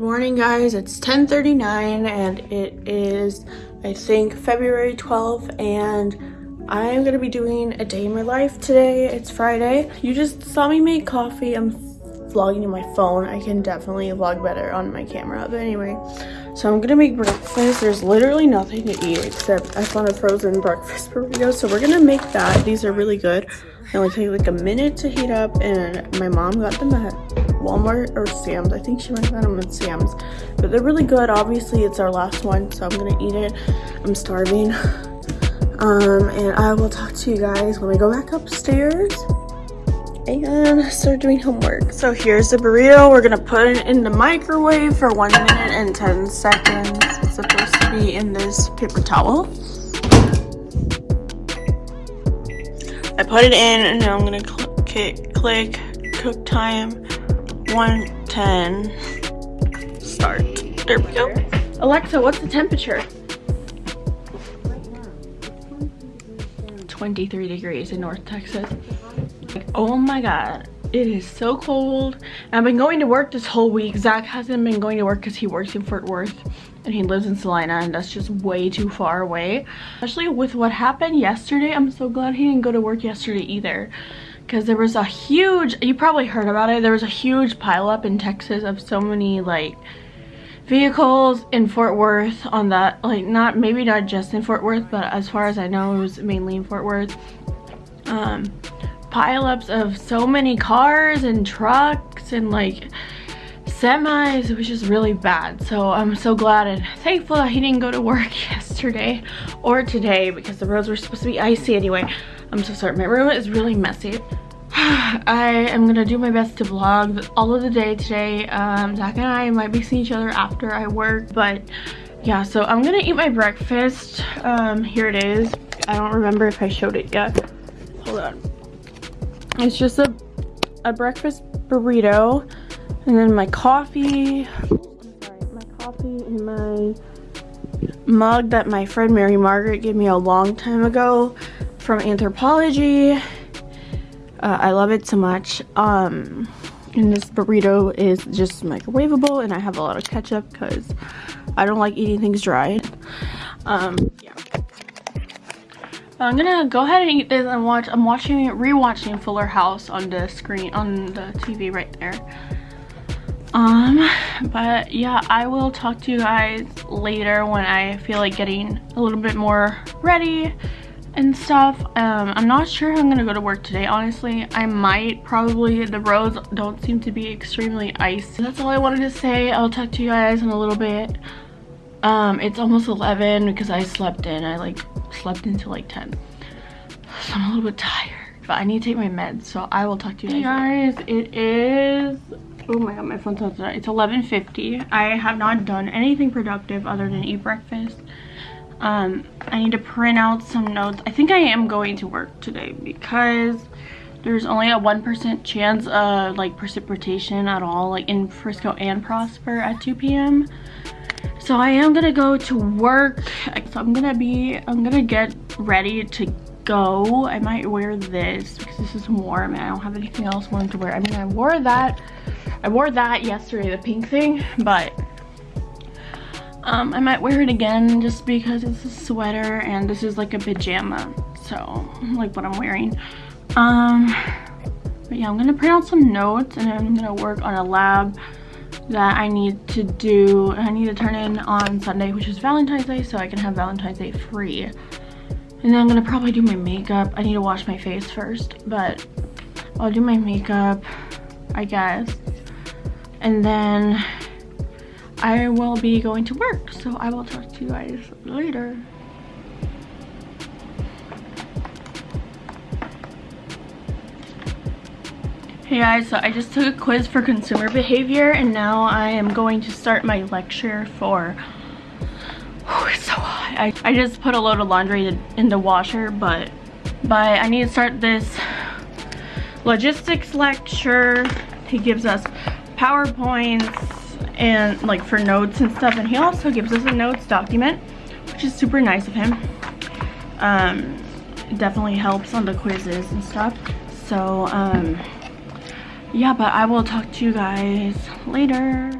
Good morning guys, it's 10.39 and it is, I think, February 12th and I'm gonna be doing a day in my life today. It's Friday. You just saw me make coffee. I'm vlogging on my phone. I can definitely vlog better on my camera, but anyway. So I'm gonna make breakfast. There's literally nothing to eat except I found a frozen breakfast burrito. So we're gonna make that. These are really good. They only take like a minute to heat up and my mom got them at Walmart or Sam's. I think she might have got them Sam's. But they're really good. Obviously it's our last one so I'm gonna eat it. I'm starving. Um, and I will talk to you guys when we go back upstairs and start doing homework. So here's the burrito. We're gonna put it in the microwave for one minute and 10 seconds. It's supposed to be in this paper towel. I put it in and now I'm gonna click, click cook time 110 start. There we go. Alexa, what's the temperature? 23 degrees in North Texas. Like, oh my god, it is so cold. I've been going to work this whole week. Zach hasn't been going to work because he works in Fort Worth and he lives in Celina and that's just way too far away. Especially with what happened yesterday, I'm so glad he didn't go to work yesterday either because there was a huge, you probably heard about it, there was a huge pileup in Texas of so many like vehicles in Fort Worth on that, like not, maybe not just in Fort Worth, but as far as I know, it was mainly in Fort Worth. Um, pileups of so many cars and trucks and like semis which is really bad. So i'm so glad and thankful that he didn't go to work yesterday or today because the roads were supposed to be icy anyway. I'm so sorry. My room is really messy I am gonna do my best to vlog all of the day today. Um, Zach and I might be seeing each other after I work, but yeah, so I'm gonna eat my breakfast. Um, here it is. I don't remember if I showed it yet. Hold on. It's just a, a breakfast burrito and then my coffee. My coffee in my mug that my friend Mary Margaret gave me a long time ago from Anthropologie. Uh, I love it so much. Um, and this burrito is just microwavable and I have a lot of ketchup because I don't like eating things dry. Um, yeah. I'm gonna go ahead and eat this and watch. I'm watching, rewatching Fuller House on the screen, on the TV right there. Um, but yeah, I will talk to you guys later when I feel like getting a little bit more ready and stuff. Um, I'm not sure I'm gonna go to work today, honestly. I might probably, the roads don't seem to be extremely icy. That's all I wanted to say. I'll talk to you guys in a little bit. Um, it's almost 11 because I slept in. I like slept until like 10. So I'm a little bit tired. But I need to take my meds, so I will talk to you guys. Hey guys, it is oh my god my phone tells that it's 11:50. i have not done anything productive other than eat breakfast um i need to print out some notes. I think i am going to work today because there's only a one percent chance of like precipitation at all like in frisco and prosper at 2 p.m so i am gonna go to work. So i'm gonna be i'm gonna get ready to go. I might wear this because this is warm and i don't have anything else warm to wear. I mean i wore that i wore that yesterday the pink thing but um i might wear it again just because it's a sweater and this is like a pajama so like what i'm wearing. Um but yeah i'm gonna print out some notes and i'm gonna work on a lab that I need to do. I need to turn in on Sunday which is Valentine's Day so I can have Valentine's Day free. And then I'm gonna probably do my makeup. I need to wash my face first but I'll do my makeup I guess. And then I will be going to work so I will talk to you guys later Hey guys, so I just took a quiz for consumer behavior and now I am going to start my lecture for oh, it's so hot. I, I just put a load of laundry in the washer but but I need to start this logistics lecture. He gives us PowerPoints and like for notes and stuff and he also gives us a notes document which is super nice of him. Um, definitely helps on the quizzes and stuff. So um, yeah, but I will talk to you guys later.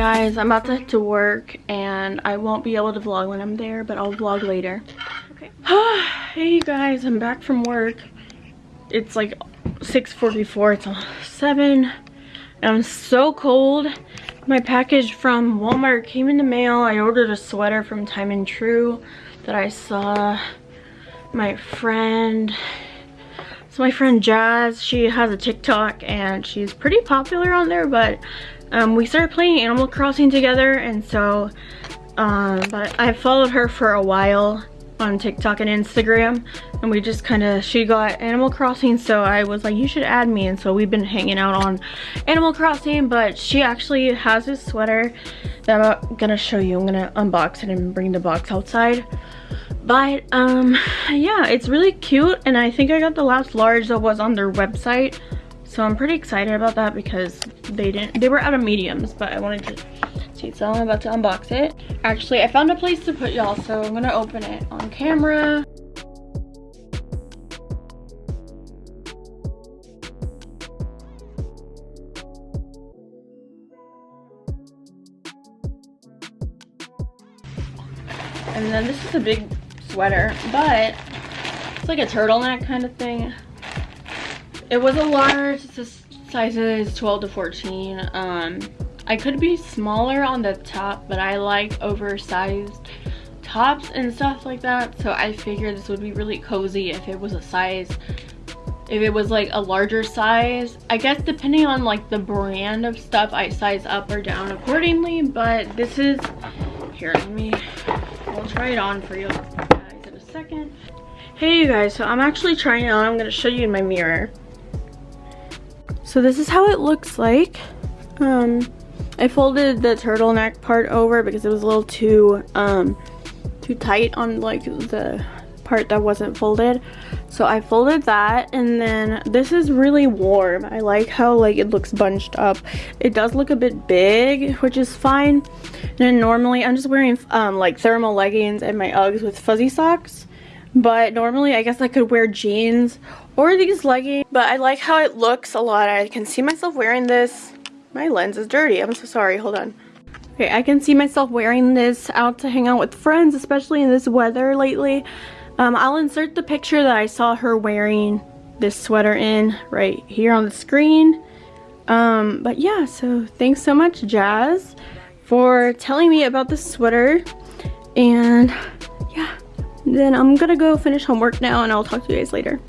Guys, I'm about to head to work and I won't be able to vlog when I'm there, but I'll vlog later. Okay. hey guys, I'm back from work. It's like 6.44, it's almost 7. I'm so cold. My package from Walmart came in the mail. I ordered a sweater from Time and Tru that I saw my friend so my friend Jazz, she has a TikTok and she's pretty popular on there, but um, we started playing Animal Crossing together and so, um, but I followed her for a while on TikTok and Instagram and we just kind of, she got Animal Crossing so I was like, you should add me and so we've been hanging out on Animal Crossing, but she actually has this sweater that I'm gonna show you. I'm gonna unbox it and bring the box outside but um yeah it's really cute and i think i got the last large that was on their website so i'm pretty excited about that because they didn't they were out of mediums but i wanted to see so i'm about to unbox it actually i found a place to put y'all so i'm gonna open it on camera and then this is a big sweater, but it's like a turtleneck kind of thing. It was a large, sizes 12 to 14. Um, I could be smaller on the top, but I like oversized tops and stuff like that. So I figured this would be really cozy if it was a size, if it was like a larger size. I guess depending on like the brand of stuff, I size up or down accordingly. But this is, here, let me, I'll try it on for you guys in a second. Hey you guys, so I'm actually trying it on. I'm gonna show you in my mirror. So this is how it looks like. Um, I folded the turtleneck part over because it was a little too, um, too tight on like the part that wasn't folded. So I folded that and then this is really warm. I like how like it looks bunched up. It does look a bit big, which is fine. And then normally I'm just wearing um, like thermal leggings and my Uggs with fuzzy socks. But normally I guess I could wear jeans or these leggings. But I like how it looks a lot. I can see myself wearing this. My lens is dirty. I'm so sorry. Hold on. Okay, I can see myself wearing this out to hang out with friends, especially in this weather lately. Um, I'll insert the picture that I saw her wearing this sweater in right here on the screen. Um, but yeah, so thanks so much, Jazz, for telling me about this sweater. And yeah, then I'm gonna go finish homework now and I'll talk to you guys later.